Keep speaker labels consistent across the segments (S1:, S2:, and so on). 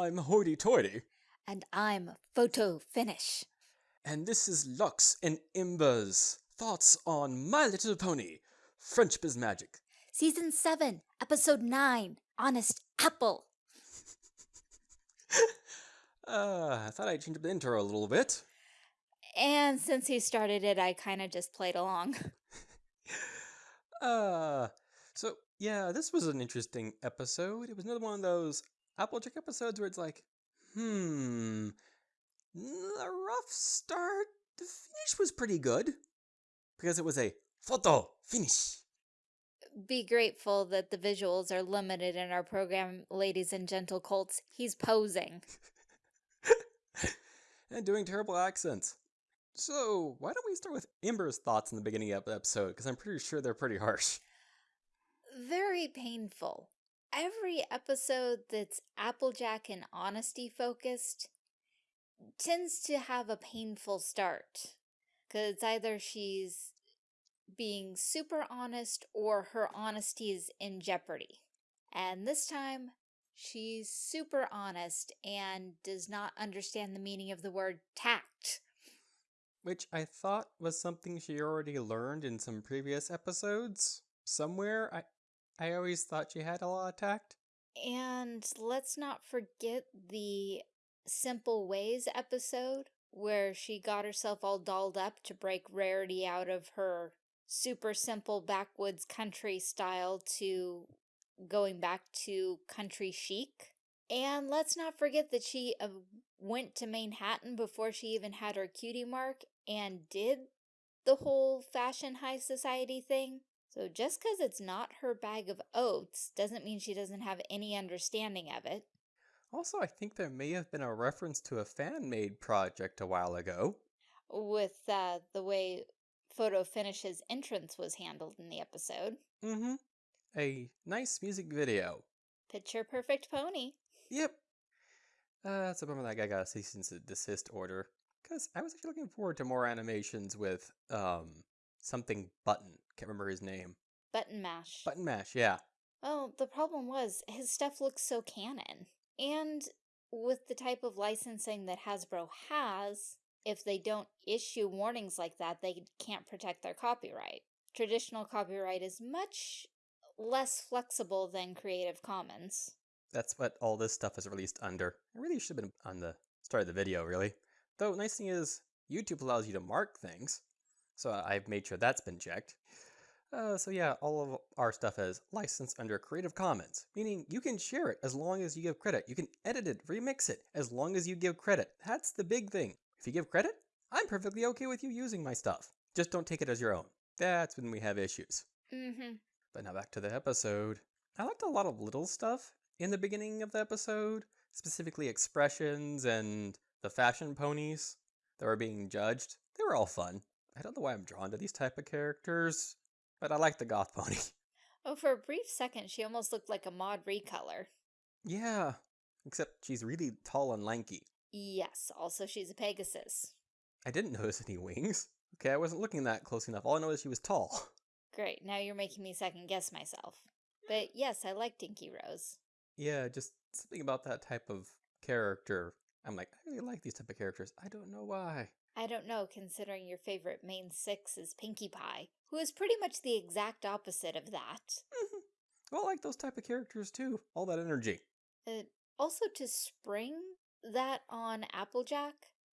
S1: I'm Hoity Toity.
S2: And I'm Photo Finish.
S1: And this is Lux and Ember's thoughts on My Little Pony, Friendship is Magic.
S2: Season 7, Episode 9 Honest Apple.
S1: uh, I thought I'd change up the intro a little bit.
S2: And since he started it, I kind of just played along.
S1: uh, so yeah, this was an interesting episode. It was another one of those Applejack episodes where it's like, hmm, the rough start, the finish was pretty good because it was a photo finish.
S2: Be grateful that the visuals are limited in our program, ladies and gentle colts. He's posing.
S1: and doing terrible accents. So, why don't we start with Ember's thoughts in the beginning of the episode? Because I'm pretty sure they're pretty harsh.
S2: Very painful. Every episode that's Applejack and honesty focused tends to have a painful start. Because either she's being super honest or her honesty is in jeopardy. And this time, she's super honest and does not understand the meaning of the word tact.
S1: Which I thought was something she already learned in some previous episodes. Somewhere, I, I always thought she had a lot of tact.
S2: And let's not forget the Simple Ways episode, where she got herself all dolled up to break Rarity out of her super simple backwoods country style to going back to country chic. And let's not forget that she uh, went to Manehattan before she even had her cutie mark and did the whole fashion high society thing. So just because it's not her bag of oats doesn't mean she doesn't have any understanding of it.
S1: Also, I think there may have been a reference to a fan-made project a while ago.
S2: With uh, the way Photo Finish's entrance was handled in the episode.
S1: Mm-hmm. A nice music video.
S2: Picture perfect pony.
S1: Yep. Uh, it's a bummer that guy got a cease and desist order. Because I was actually looking forward to more animations with um something Button. Can't remember his name.
S2: Button Mash.
S1: Button Mash, yeah.
S2: Well, the problem was his stuff looks so canon. And with the type of licensing that Hasbro has, if they don't issue warnings like that, they can't protect their copyright. Traditional copyright is much less flexible than Creative Commons.
S1: That's what all this stuff is released under. It really should have been on the start of the video, really. Though, nice thing is, YouTube allows you to mark things, so I've made sure that's been checked. Uh, so yeah, all of our stuff is licensed under Creative Commons, meaning you can share it as long as you give credit. You can edit it, remix it, as long as you give credit. That's the big thing. If you give credit, I'm perfectly okay with you using my stuff. Just don't take it as your own. That's when we have issues.
S2: Mm-hmm.
S1: But now back to the episode. I liked a lot of little stuff in the beginning of the episode, specifically expressions and the fashion ponies that were being judged. They were all fun. I don't know why I'm drawn to these type of characters, but I like the goth pony.
S2: Oh, for a brief second, she almost looked like a mod recolor.
S1: Yeah, except she's really tall and lanky.
S2: Yes, also she's a Pegasus.
S1: I didn't notice any wings. Okay, I wasn't looking that close enough. All I know is she was tall.
S2: Great, now you're making me second guess myself. But yes, I like Inky Rose.
S1: Yeah, just something about that type of character. I'm like, I really like these type of characters. I don't know why.
S2: I don't know, considering your favorite main six is Pinkie Pie, who is pretty much the exact opposite of that.
S1: Well, I like those type of characters too. All that energy.
S2: Uh, also, to spring that on Applejack,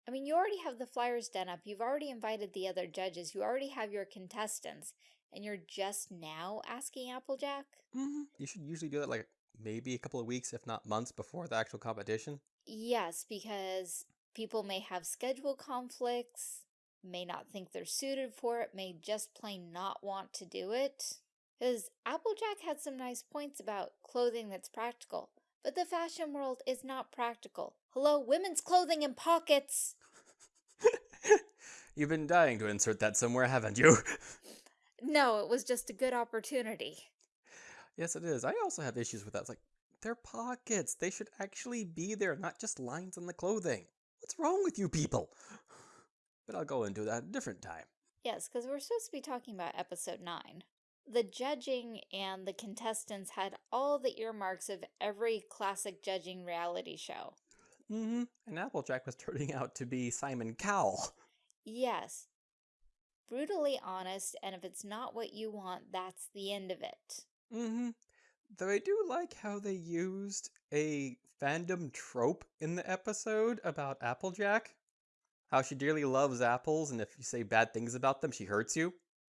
S2: I mean, you already have the flyers done up. You've already invited the other judges. You already have your contestants. And you're just now asking Applejack?
S1: Mm -hmm. You should usually do that like maybe a couple of weeks, if not months, before the actual competition.
S2: Yes, because People may have schedule conflicts, may not think they're suited for it, may just plain not want to do it. Because Applejack had some nice points about clothing that's practical, but the fashion world is not practical. Hello, women's clothing in pockets!
S1: You've been dying to insert that somewhere, haven't you?
S2: no, it was just a good opportunity.
S1: Yes, it is. I also have issues with that. It's like, they're pockets. They should actually be there, not just lines on the clothing. What's wrong with you people? But I'll go into that a different time.
S2: Yes, because we're supposed to be talking about episode 9. the judging and the contestants had all the earmarks of every classic judging reality show.
S1: Mm-hmm. And Applejack was turning out to be Simon Cowell.
S2: Yes. Brutally honest, and if it's not what you want, that's the end of it.
S1: Mm-hmm. Though I do like how they used a fandom trope in the episode about Applejack. How she dearly loves apples, and if you say bad things about them, she hurts you.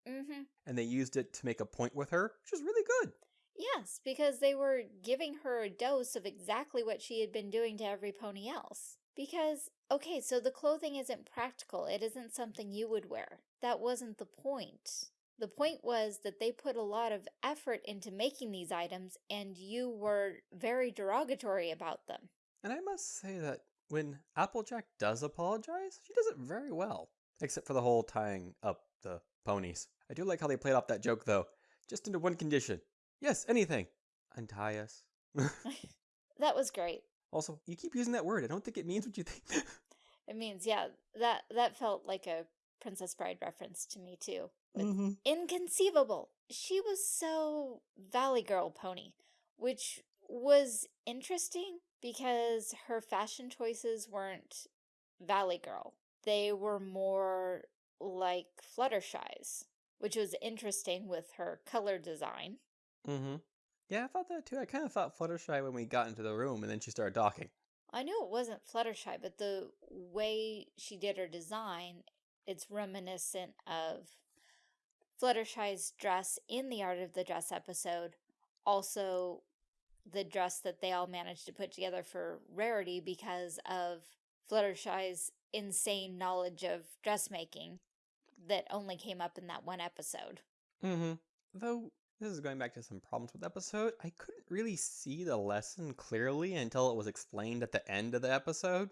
S2: Mm-hmm.
S1: And they used it to make a point with her, which is really good.
S2: Yes, because they were giving her a dose of exactly what she had been doing to every pony else. Because, okay, so the clothing isn't practical. It isn't something you would wear. That wasn't the point. The point was that they put a lot of effort into making these items and you were very derogatory about them.
S1: And I must say that when Applejack does apologize, she does it very well. Except for the whole tying up the ponies. I do like how they played off that joke though, just under one condition. Yes, anything. Untie us.
S2: that was great.
S1: Also, you keep using that word. I don't think it means what you think.
S2: it means, yeah, that that felt like a Princess Bride reference to me too.
S1: Mm -hmm.
S2: Inconceivable. She was so Valley Girl pony, which was interesting because her fashion choices weren't Valley Girl. They were more like Fluttershy's, which was interesting with her color design.
S1: Mm-hmm. Yeah, I thought that too. I kind of thought Fluttershy when we got into the room and then she started talking.
S2: I knew it wasn't Fluttershy, but the way she did her design, it's reminiscent of Fluttershy's dress in the Art of the Dress episode. Also, the dress that they all managed to put together for Rarity because of Fluttershy's insane knowledge of dressmaking that only came up in that one episode.
S1: Mm-hmm. Though this is going back to some problems with the episode. I couldn't really see the lesson clearly until it was explained at the end of the episode.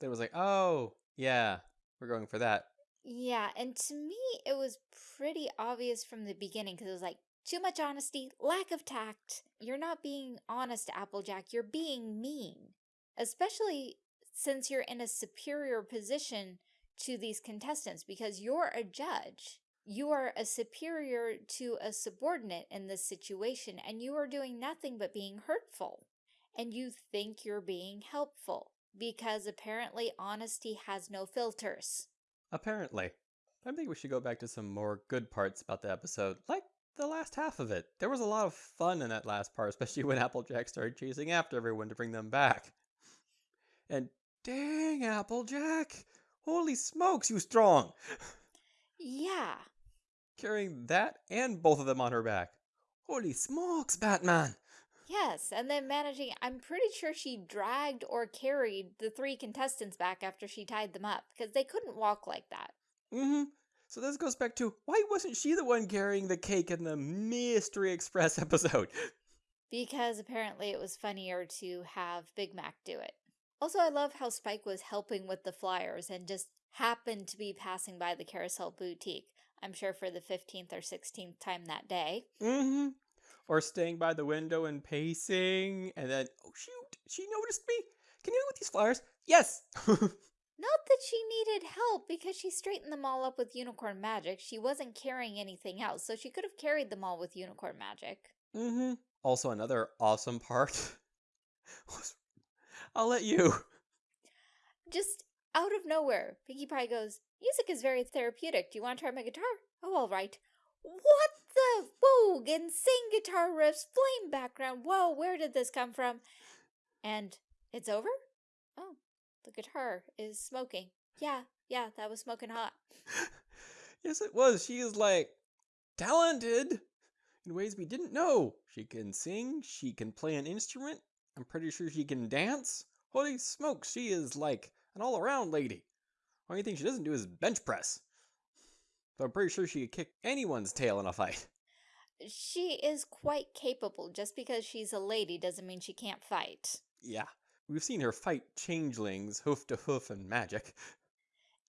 S1: It was like, oh, yeah, we're going for that.
S2: Yeah, and to me, it was pretty obvious from the beginning because it was like, too much honesty, lack of tact. You're not being honest, Applejack. You're being mean. Especially since you're in a superior position to these contestants because you're a judge. You are a superior to a subordinate in this situation, and you are doing nothing but being hurtful. And you think you're being helpful, because apparently honesty has no filters.
S1: Apparently. I think we should go back to some more good parts about the episode, like the last half of it. There was a lot of fun in that last part, especially when Applejack started chasing after everyone to bring them back. And dang, Applejack! Holy smokes, you strong!
S2: Yeah,
S1: carrying that and both of them on her back. Holy smokes, Batman!
S2: Yes, and then managing, I'm pretty sure she dragged or carried the three contestants back after she tied them up, because they couldn't walk like that.
S1: Mm-hmm. So this goes back to, why wasn't she the one carrying the cake in the Mystery Express episode?
S2: Because apparently it was funnier to have Big Mac do it. Also, I love how Spike was helping with the flyers and just happened to be passing by the Carousel Boutique. I'm sure for the 15th or 16th time that day.
S1: Mm-hmm. Or staying by the window and pacing, and then, oh shoot, she noticed me. Can you help with these flyers? Yes!
S2: Not that she needed help because she straightened them all up with unicorn magic. She wasn't carrying anything else, so she could have carried them all with unicorn magic.
S1: Mm-hmm. Also, another awesome part was, I'll let you.
S2: Just out of nowhere, Pinkie Pie goes, Music is very therapeutic. Do you want to try my guitar? Oh, all right. What the? Whoa, insane guitar riffs, flame background. Whoa, where did this come from? And it's over? Oh, the guitar is smoking. Yeah, yeah, that was smoking hot.
S1: yes, it was. She is like talented in ways we didn't know. She can sing, she can play an instrument. I'm pretty sure she can dance. Holy smokes, she is like an all-around lady. Only thing she doesn't do is bench press. But I'm pretty sure she could kick anyone's tail in a fight.
S2: She is quite capable. Just because she's a lady doesn't mean she can't fight.
S1: Yeah. We've seen her fight changelings, hoof to hoof, and magic.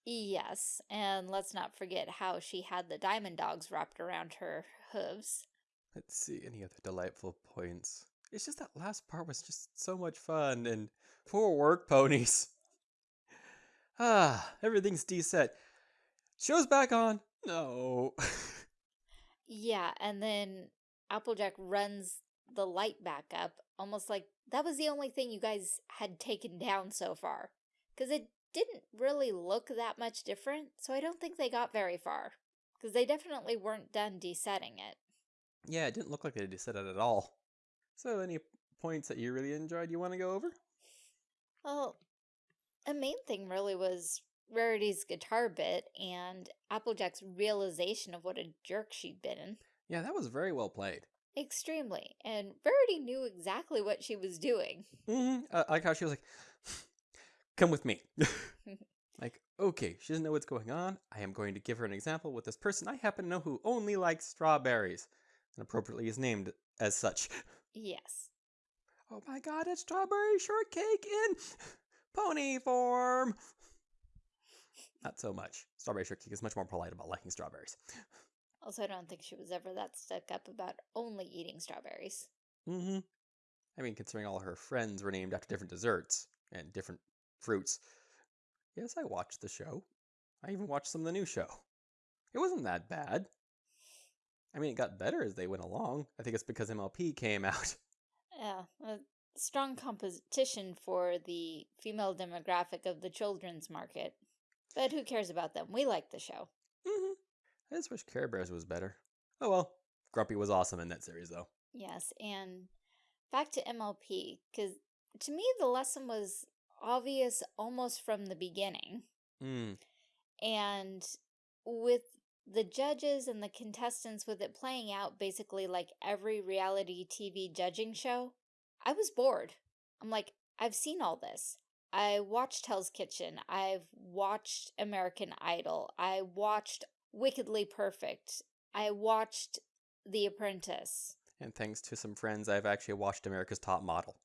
S2: Yes, and let's not forget how she had the diamond dogs wrapped around her hooves.
S1: Let's see, any other delightful points? It's just that last part was just so much fun, and poor work ponies. Ah, everything's deset. Show's back on. No.
S2: Yeah, and then Applejack runs the light back up, almost like that was the only thing you guys had taken down so far. Because it didn't really look that much different, so I don't think they got very far. Because they definitely weren't done desetting it.
S1: Yeah, it didn't look like they deset it at all. So any points that you really enjoyed you want to go over?
S2: Well, a main thing really was Rarity's guitar bit and Applejack's realization of what a jerk she'd been. in.
S1: Yeah, that was very well played.
S2: Extremely. And Rarity knew exactly what she was doing.
S1: Mm -hmm. uh, I like how she was like, come with me. like, okay, she doesn't know what's going on. I am going to give her an example with this person I happen to know who only likes strawberries. And appropriately is named as such.
S2: Yes.
S1: Oh my god, it's strawberry shortcake in pony form. So much. Strawberry shortcake is much more polite about liking strawberries.
S2: Also, I don't think she was ever that stuck up about only eating strawberries.
S1: Mm-hmm. I mean, considering all her friends were named after different desserts and different fruits. Yes, I watched the show. I even watched some of the new show. It wasn't that bad. I mean, it got better as they went along. I think it's because MLP came out.
S2: Yeah, a strong competition for the female demographic of the children's market. But who cares about them? We like the show.
S1: Mm -hmm. I just wish Care Bears was better. Oh well, Grumpy was awesome in that series though.
S2: Yes, and back to MLP, because to me the lesson was obvious almost from the beginning.
S1: Mm.
S2: And with the judges and the contestants with it playing out basically like every reality TV judging show, I was bored. I'm like, I've seen all this. I watched Hell's Kitchen. I've watched American Idol. I watched Wickedly Perfect. I watched The Apprentice.
S1: And thanks to some friends, I've actually watched America's Top Model.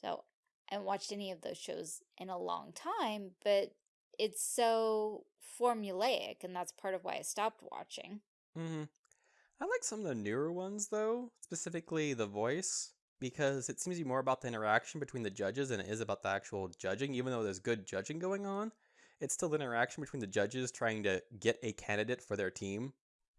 S2: So, I haven't watched any of those shows in a long time, but it's so formulaic, and that's part of why I stopped watching.
S1: Mm -hmm. I like some of the newer ones, though, specifically The Voice, because it seems to be more about the interaction between the judges than it is about the actual judging, even though there's good judging going on. It's still the interaction between the judges trying to get a candidate for their team,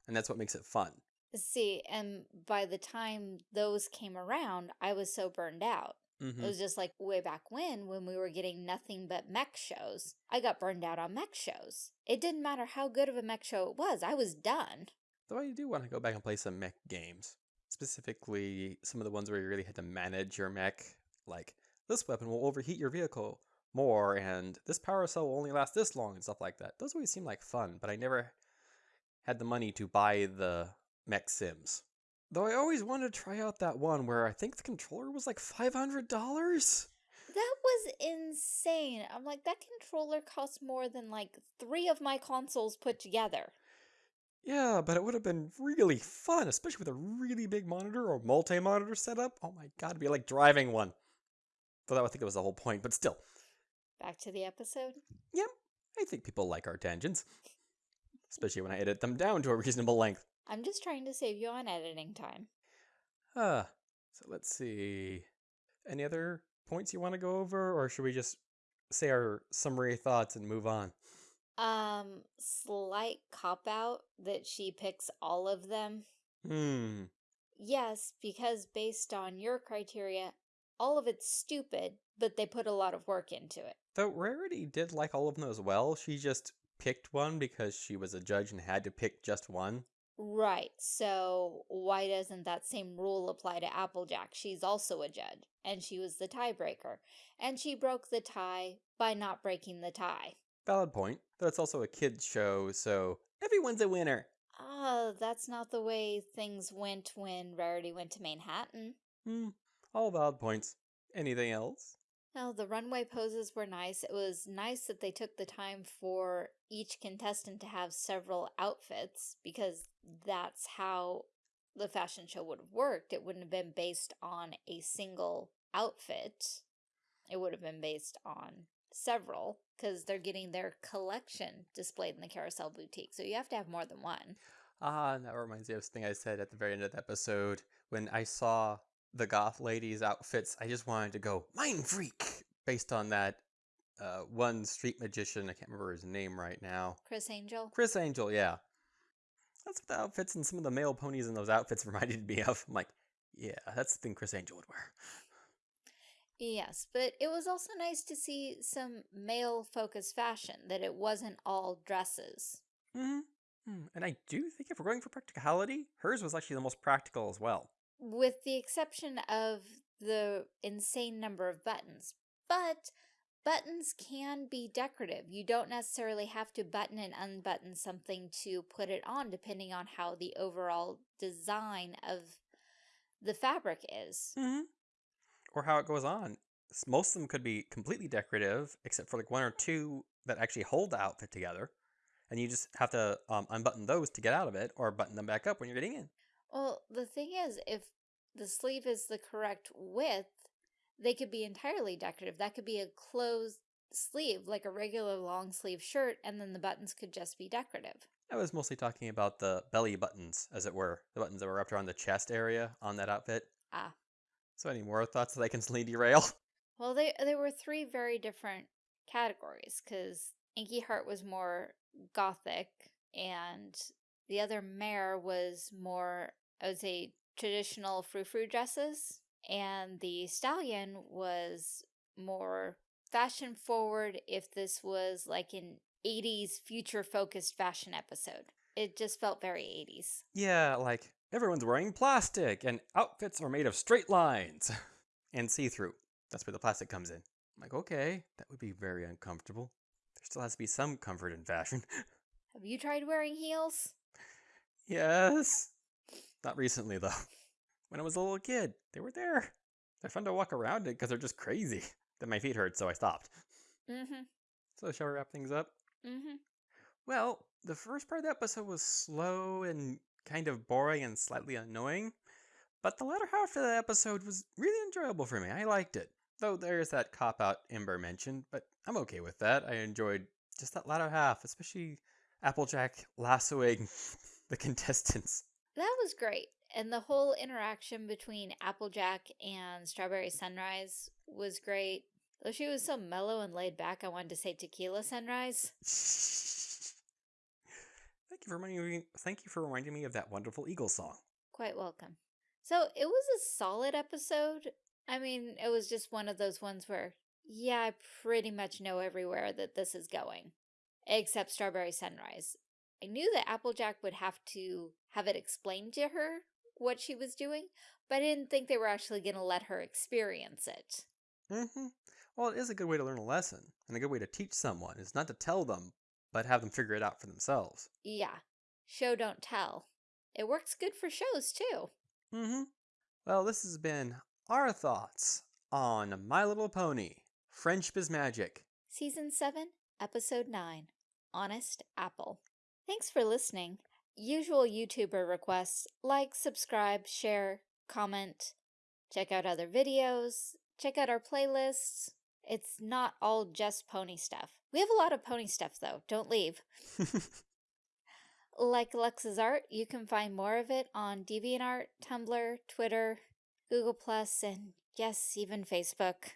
S1: and that's what makes it fun.
S2: See, and by the time those came around, I was so burned out. Mm -hmm. It mm-hmm. was just like way back when, when we were getting nothing but mech shows. I got burned out on mech shows. It didn't matter how good of a mech show it was, I was done.
S1: Though I do want to go back and play some mech games. Specifically, some of the ones where you really had to manage your mech. Like, this weapon will overheat your vehicle more, and this power cell will only last this long, and stuff like that. Those always seem like fun, but I never had the money to buy the mech sims. Though I always wanted to try out that one where I think the controller was like $500.
S2: That was insane. I'm like, that controller costs more than like three of my consoles put together.
S1: Yeah, but it would have been really fun, especially with a really big monitor or multi-monitor setup. Oh my god, it'd be like driving one. Though that I think that was the whole point, but still.
S2: Back to the episode?
S1: Yep, I think people like our tangents. Especially when I edit them down to a reasonable length.
S2: I'm just trying to save you on editing time.
S1: Ah, so let's see. Any other points you want to go over, or should we just say our summary thoughts and move on?
S2: Um, slight cop out that she picks all of them.
S1: Hmm.
S2: Yes, because based on your criteria, all of it's stupid, but they put a lot of work into it.
S1: Though Rarity did like all of them as well, she just picked one because she was a judge and had to pick just one.
S2: Right, so why doesn't that same rule apply to Applejack? She's also a judge, and she was the tiebreaker, and she broke the tie by not breaking the tie.
S1: Valid point, though it's also a kid's show, so everyone's a winner.
S2: Ah, uh, that's not the way things went when Rarity went to Manehattan.
S1: Hmm, all valid points. Anything else?
S2: No, the runway poses were nice. It was nice that they took the time for each contestant to have several outfits because that's how the fashion show would have worked. It wouldn't have been based on a single outfit. It would have been based on several because they're getting their collection displayed in the Carousel Boutique. So you have to have more than one.
S1: Ah, that reminds me of something I said at the very end of the episode. When I saw the goth ladies' outfits, I just wanted to go, Mind Freak! Based on that uh, one street magician, I can't remember his name right now.
S2: Criss Angel?
S1: Criss Angel, yeah. that's what the outfits and some of the male ponies in those outfits reminded me of. I'm like, yeah, that's the thing Criss Angel would wear.
S2: Yes, but it was also nice to see some male-focused fashion, that it wasn't all dresses.
S1: Mm -hmm. And I do think if we're going for practicality, hers was actually the most practical as well.
S2: With the exception of the insane number of buttons. But buttons can be decorative. You don't necessarily have to button and unbutton something to put it on, depending on how the overall design of the fabric is.
S1: Mm -hmm or how it goes on. Most of them could be completely decorative, except for like one or two that actually hold the outfit together. And you just have to um, unbutton those to get out of it or button them back up when you're getting in.
S2: Well, the thing is, if the sleeve is the correct width, they could be entirely decorative. That could be a closed sleeve, like a regular long sleeve shirt, and then the buttons could just be decorative.
S1: I was mostly talking about the belly buttons, as it were. The buttons that were wrapped around the chest area on that outfit.
S2: Ah,
S1: so any more thoughts that I can instantly derail?
S2: Well, they, there were three very different categories because Inky Heart was more gothic and the other mare was more, I would say, traditional frou-frou dresses. And the stallion was more fashion forward if this was like an 80s future focused fashion episode. It just felt very 80s.
S1: Yeah, like Everyone's wearing plastic, and outfits are made of straight lines and see-through. That's where the plastic comes in. I'm like, okay, that would be very uncomfortable. There still has to be some comfort in fashion.
S2: Have you tried wearing heels?
S1: Yes. Not recently, though. When I was a little kid, they were there. They're fun to walk around in because they're just crazy. Then my feet hurt, so I stopped.
S2: Mm-hmm.
S1: So shall we wrap things up?
S2: Mm-hmm.
S1: Well, the first part of the episode was slow and kind of boring and slightly annoying, but the latter half of the episode was really enjoyable for me. I liked it. Though there's that cop out Ember mentioned, but I'm okay with that. I enjoyed just that latter half, especially Applejack lassoing the contestants.
S2: That was great. And the whole interaction between Applejack and Strawberry Sunrise was great. Though she was so mellow and laid back, I wanted to say Tequila Sunrise.
S1: Thank you for reminding me. Thank you for reminding me of that wonderful Eagle song.
S2: Quite welcome. So it was a solid episode. I mean, it was just one of those ones where, yeah, I pretty much know everywhere that this is going, except Strawberry Sunrise. I knew that Applejack would have to have it explained to her what she was doing, but I didn't think they were actually going to let her experience it.
S1: Mm-hmm. Well, it is a good way to learn a lesson, and a good way to teach someone is not to tell them but have them figure it out for themselves.
S2: Yeah. Show don't tell. It works good for shows too.
S1: Mm-hmm. Well, this has been our thoughts on My Little Pony, Friendship is Magic.
S2: Season 7, Episode 9, Honest Apple. Thanks for listening. Usual YouTuber requests, like, subscribe, share, comment, check out other videos, check out our playlists. It's not all just pony stuff. We have a lot of pony stuff, though. Don't leave. like Lux's art, you can find more of it on DeviantArt, Tumblr, Twitter, Google+, and yes, even Facebook.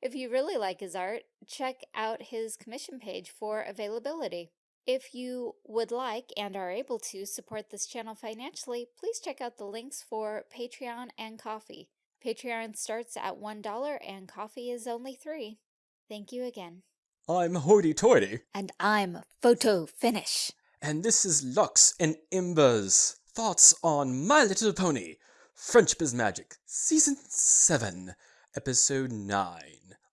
S2: if you really like his art, check out his commission page for availability. If you would like and are able to support this channel financially, please check out the links for Patreon and Ko-fi. Patreon starts at $1 and Ko-fi is only 3 Thank you again.
S1: I'm Hoity Toity.
S2: And I'm Photo Finish.
S1: And this is Lux and Ember's thoughts on My Little Pony, Friendship is Magic, Season 7, Episode 9,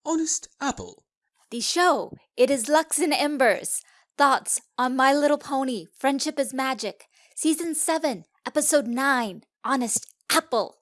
S1: Honest Apple.
S2: The show, it is Lux and Embers, thoughts on My Little Pony, Friendship is Magic, Season 7, Episode 9, Honest Apple.